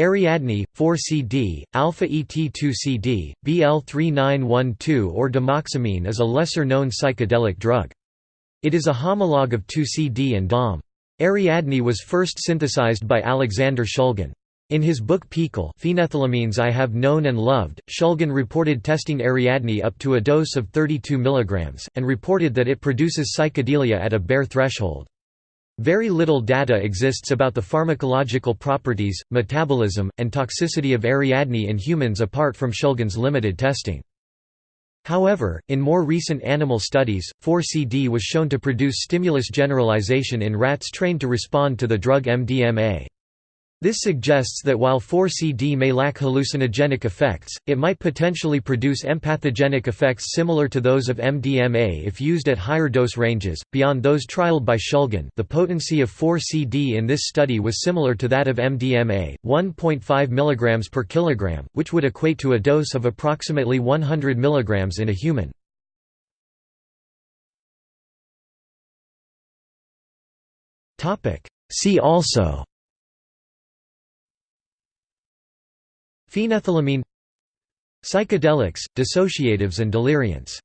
Ariadne, 4-CD, alpha-ET2-CD, BL3912 or dimoxamine is a lesser-known psychedelic drug. It is a homologue of 2CD and DOM. Ariadne was first synthesized by Alexander Shulgin. In his book PiHKAL Phenethylamines I Have Known and Loved, Shulgin reported testing Ariadne up to a dose of 32 mg, and reported that it produces psychedelia at a bare threshold. Very little data exists about the pharmacological properties, metabolism, and toxicity of Ariadne in humans apart from Shulgin's limited testing. However, in more recent animal studies, 4CD was shown to produce stimulus generalization in rats trained to respond to the drug MDMA. This suggests that while 4CD may lack hallucinogenic effects, it might potentially produce empathogenic effects similar to those of MDMA if used at higher dose ranges, beyond those trialed by Shulgin. The potency of 4CD in this study was similar to that of MDMA, 1.5 mg per kilogram, which would equate to a dose of approximately 100 mg in a human. See also Phenethylamine Psychedelics, dissociatives and deliriants